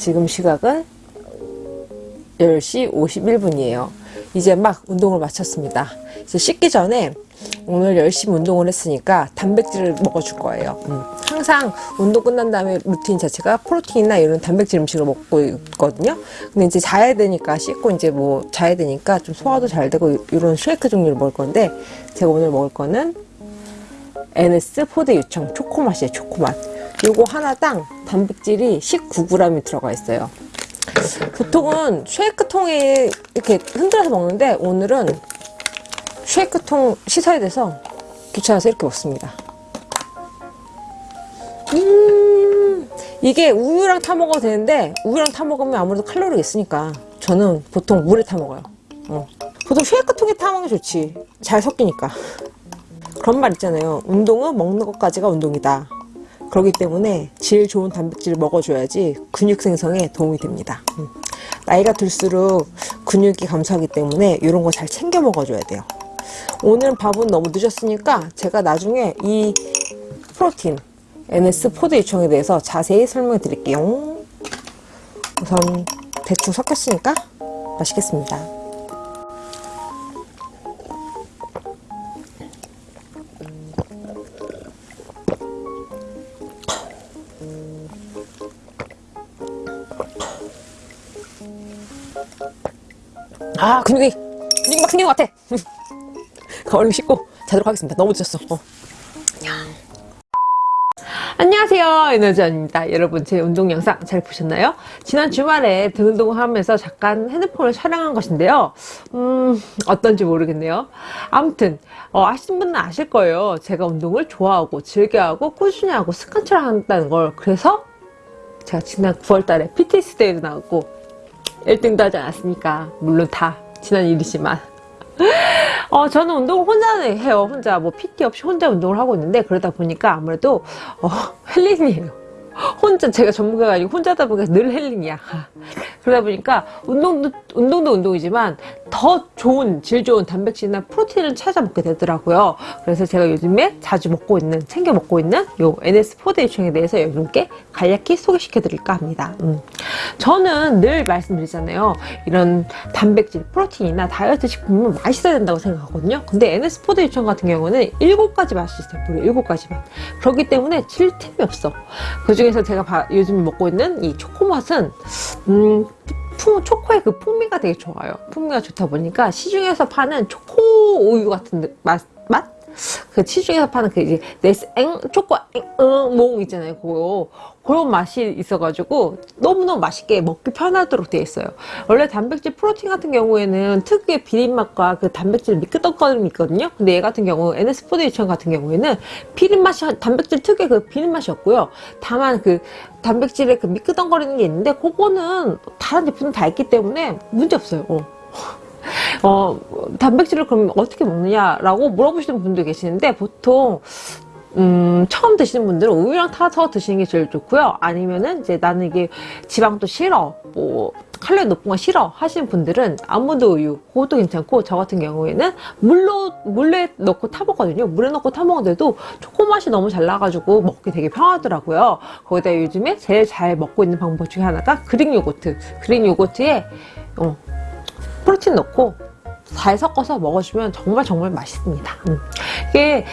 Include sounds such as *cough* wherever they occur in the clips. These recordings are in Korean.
지금 시각은 10시 51분이에요. 이제 막 운동을 마쳤습니다. 이제 씻기 전에 오늘 열심히 운동을 했으니까 단백질을 먹어줄 거예요. 음. 항상 운동 끝난 다음에 루틴 자체가 프로틴이나 이런 단백질 음식을 먹고 있거든요. 근데 이제 자야 되니까 씻고 이제 뭐 자야 되니까 좀 소화도 잘 되고 이런 쉐이크 종류를 먹을 건데 제가 오늘 먹을 거는 NS 포대 유청 초코맛이에요. 초코맛. 요거 하나당 단백질이 19g이 들어가 있어요. 보통은 쉐이크 통에 이렇게 흔들어서 먹는데 오늘은 쉐이크 통 씻어야 돼서 귀찮아서 이렇게 먹습니다. 음, 이게 우유랑 타 먹어도 되는데 우유랑 타 먹으면 아무래도 칼로리가 있으니까 저는 보통 물에 타 먹어요. 어. 보통 쉐이크 통에 타 먹으면 좋지. 잘 섞이니까. 그런 말 있잖아요. 운동은 먹는 것까지가 운동이다. 그렇기 때문에 제일 좋은 단백질을 먹어줘야지 근육 생성에 도움이 됩니다. 음. 나이가 들수록 근육이 감소하기 때문에 이런 거 잘 챙겨 먹어줘야 돼요. 오늘 밥은 너무 늦었으니까 제가 나중에 이 프로틴 NS 포드 유청에 대해서 자세히 설명해 드릴게요. 우선 대충 섞였으니까 맛있겠습니다. 아 근육이 근육이 막 생긴 것 같아. *laughs* 얼른 씻고 자도록 하겠습니다. 너무 늦었어. 어. 안녕하세요. 에너지원입니다. 여러분 제 운동 영상 잘 보셨나요? 지난 주말에 등 운동을 하면서 잠깐 핸드폰을 촬영한 것인데요. 음 어떤지 모르겠네요. 아무튼 어, 아시는 분은 아실 거예요. 제가 운동을 좋아하고 즐겨하고 꾸준히 하고 습관처럼 한다는 걸. 그래서 제가 지난 9월달에 PTS 대회도 나왔고 1등도 하지 않았습니까 물론 다 지난 일이지만 *laughs* 어, 저는 운동을 혼자 해요. 혼자 뭐 PT 없이 혼자 운동을 하고 있는데 그러다 보니까 아무래도 어, 헬린이에요. 혼자 제가 전문가가 아니고 혼자다 보니까 늘 헬린이야. 그러다 보니까 운동도 운동도 운동이지만 더 좋은 질 좋은 단백질이나 프로틴을 찾아 먹게 되더라고요. 그래서 제가 요즘에 자주 먹고 있는 챙겨 먹고 있는 요 NS 포드 유청에 대해서 여러분께 간략히 소개시켜 드릴까 합니다. 음. 저는 늘 말씀드리잖아요. 이런 단백질, 프로틴이나 다이어트 식품은 맛있어야 된다고 생각하거든요. 근데 NS 포드 유청 같은 경우는 7가지 맛이 있어요. 무려 7가지 맛. 그렇기 때문에 질릴 틈이 없어. 그 중에서 제가 바, 요즘 먹고 있는 이 초코 맛은 음, 품, 초코의 그 풍미가 되게 좋아요. 풍미가 좋다 보니까 시중에서 파는 초코 우유 같은 맛, 맛? 그 시중에서 파는 그 이제 네스퀵 초코 앵몽 있잖아요. 그거 그런 맛이 있어가지고 너무너무 맛있게 먹기 편하도록 되어 있어요. 원래 단백질 프로틴 같은 경우에는 특유의 비린맛과 그 단백질 미끄덩거림이 있거든요. 근데 얘 같은 경우 NS 푸드 유청 같은 경우에는 비린맛이 단백질 특유의 그 비린맛이 없고요. 다만 그 단백질의 그 미끄덩거리는 게 있는데 그거는 다른 제품은 다 있기 때문에 문제 없어요. 어. 어, 단백질을 그럼 어떻게 먹느냐라고 물어보시는 분도 계시는데 보통 음, 처음 드시는 분들은 우유랑 타서 드시는 게 제일 좋고요. 아니면은 이제 나는 이게 지방도 싫어, 뭐 칼로리 높은 거 싫어 하시는 분들은 아몬드 우유 그것도 괜찮고 저 같은 경우에는 물로 물에 넣고 타 먹거든요. 물에 넣고 타 먹는데도 초코 맛이 너무 잘 나가지고 먹기 되게 편하더라고요. 거기다 요즘에 제일 잘 먹고 있는 방법 중에 하나가 그릭 요거트. 그릭 요거트에 어, 프로틴 넣고 잘 섞어서 먹어주면 정말 정말 맛있습니다. 음. 이게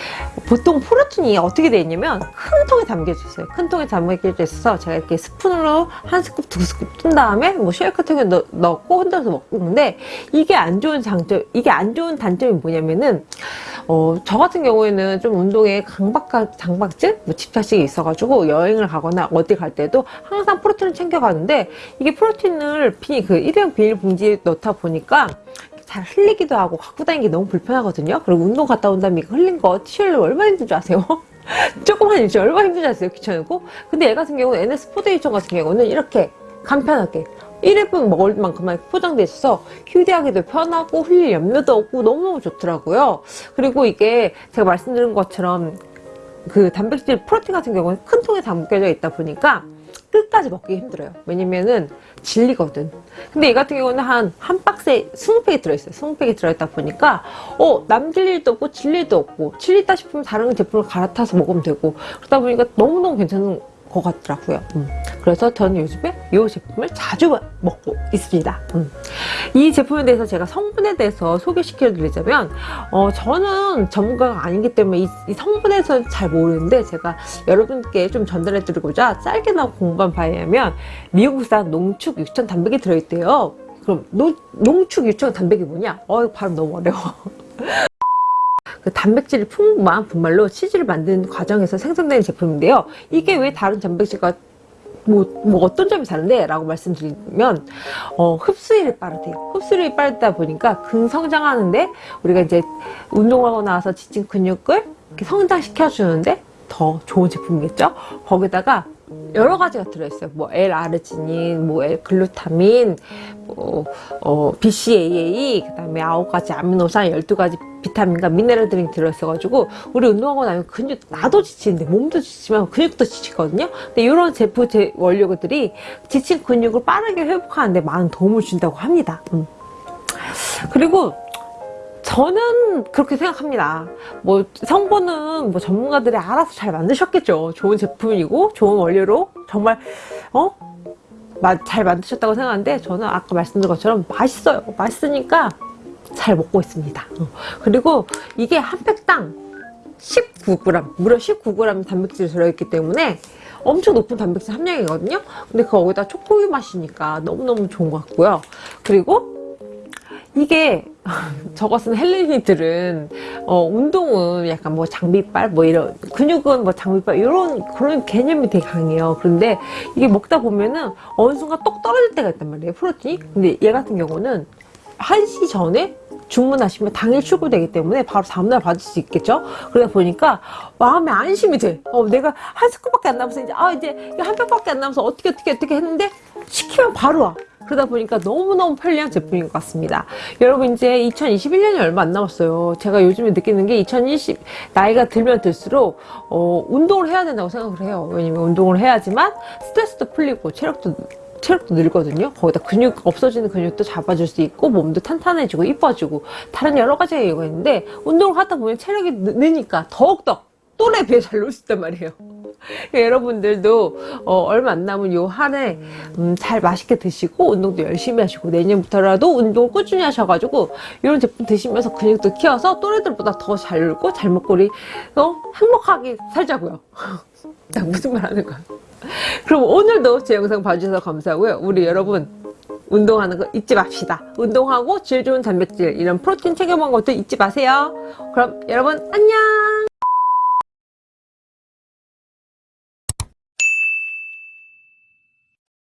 보통 프로틴이 어떻게 되어 있냐면 큰 통에 담겨져 있어요. 큰 통에 담겨져 있어서 제가 이렇게 스푼으로 한 스쿱 두 스쿱 뜬 다음에 뭐 쉐이크 통에 넣, 넣고 흔들어서 먹는데 이게 안 좋은 장점, 이게 안 좋은 단점이 뭐냐면은 어, 저 같은 경우에는 좀 운동에 강박, 장박증? 뭐 집착식이 있어가지고 여행을 가거나 어디 갈 때도 항상 프로틴을 챙겨가는데 이게 프로틴을 비, 그 일회용 비닐봉지에 넣다 보니까 잘 흘리기도 하고 갖고 다니기 너무 불편하거든요. 그리고 운동 갔다 온 다음에 흘린 거 치우기 얼마나 힘든지 아세요? *laughs* 조금만 일지 얼마나 힘든지 아세요? 귀찮고. 근데 얘 같은 경우는 NS 포데이션 같은 경우는 이렇게 간편하게 1인분 먹을 만큼만 포장돼 있어서 휴대하기도 편하고 흘릴 염려도 없고 너무너무 좋더라고요. 그리고 이게 제가 말씀드린 것처럼 그 단백질 프로틴 같은 경우는 큰 통에 담겨져 있다 보니까 끝까지 먹기 힘들어요. 왜냐면은 질리거든. 근데 이 같은 경우는 한, 한 박스에 20팩이 들어있어요. 20팩이 들어있다 보니까, 어, 남질 일도 없고, 질 일도 없고, 질리다 싶으면 다른 제품을 갈아타서 먹으면 되고, 그러다 보니까 너무너무 괜찮은 것 같더라고요. 음. 그래서 저는 요즘에 이 제품을 자주 먹고 있습니다. 음. 이 제품에 대해서 제가 성분에 대해서 소개시켜 드리자면 어, 저는 전문가가 아니기 때문에 이, 이 성분에 대해서 잘 모르는데 제가 여러분께 좀 전달해 드리고자 짧게나마 공부한 바에 의하면 미국산 농축 유천 단백이 들어있대요. 그럼 노, 농축 유천 단백이 뭐냐? 어, 발음 너무 어려워. 그 단백질이 풍부한 분말로 치즈를 만드는 과정에서 생성되는 제품인데요. 이게 왜 다른 단백질과 뭐, 뭐 어떤 점이 다른데? 라고 말씀드리면 어, 흡수율이 빠르대요. 흡수율이 빠르다 보니까 근성장하는데 우리가 이제 운동하고 나서 지친 근육을 이렇게 성장시켜주는데 더 좋은 제품이겠죠? 거기다가 여러 가지가 들어있어요. 뭐 L-아르지닌, 뭐 L-글루타민, 뭐 어, BCAA, 그다음에 아홉 가지 아미노산, 12가지 비타민과 미네랄들이 들어있어가지고 우리 운동하고 나면 근육 나도 지치는데 몸도 지치면 근육도 지치거든요. 근데 이런 제품 제 원료들이 지친 근육을 빠르게 회복하는데 많은 도움을 준다고 합니다. 음. 그리고 저는 그렇게 생각합니다. 뭐 성분은 뭐 전문가들이 알아서 잘 만드셨겠죠. 좋은 제품이고 좋은 원료로 정말 어? 마- 잘 만드셨다고 생각하는데 저는 아까 말씀드린 것처럼 맛있어요. 맛있으니까 잘 먹고 있습니다. 어. 그리고 이게 한 팩당 19g, 무려 19g 단백질이 들어있기 때문에 엄청 높은 단백질 함량이거든요. 근데 거기다 초코우유 맛이니까 너무너무 좋은 것 같고요. 그리고 이게 저거 쓴 헬레니들은 어, 운동은 약간 뭐 장비빨 뭐 이런 근육은 뭐 장비빨 이런 그런 개념이 되게 강해요. 그런데 이게 먹다 보면은 어느 순간 똑 떨어질 때가 있단 말이에요. 프로틴이. 근데 얘 같은 경우는 1시 전에 주문하시면 당일 출고되기 때문에 바로 다음날 받을 수 있겠죠? 그러다 보니까 마음에 안심이 돼. 어, 내가 한 스푼밖에 안 남아서 이제, 아, 이제 한 팩밖에 안 남아서 어떻게, 어떻게, 어떻게 했는데 시키면 바로 와. 그러다 보니까 너무너무 편리한 제품인 것 같습니다. 여러분 이제 2021년이 얼마 안 남았어요. 제가 요즘에 느끼는 게 2020, 나이가 들면 들수록, 어, 운동을 해야 된다고 생각을 해요. 왜냐면 운동을 해야지만 스트레스도 풀리고 체력도 체력도 늘거든요. 거기다 근육 없어지는 근육도 잡아줄 수 있고 몸도 탄탄해지고 이뻐지고 다른 여러 가지 이유가 있는데 운동을 하다 보면 체력이 느- 느니까 더욱더 또래 비해 잘 놀 수 있단 말이에요. *laughs* 여러분들도 어, 얼마 안 남은 요 한해 음, 잘 맛있게 드시고 운동도 열심히 하시고 내년부터라도 운동을 꾸준히 하셔가지고 이런 제품 드시면서 근육도 키워서 또래들보다 더 잘 놀고 잘 먹고 우리 어, 행복하게 살자고요. *laughs* 나 무슨 말 하는 거야? 그럼 오늘도 제 영상 봐주셔서 감사하고요. 우리 여러분 운동하는 거 잊지 맙시다. 운동하고 질 좋은 단백질 이런 프로틴 챙겨 먹는 것도 잊지 마세요. 그럼 여러분 안녕.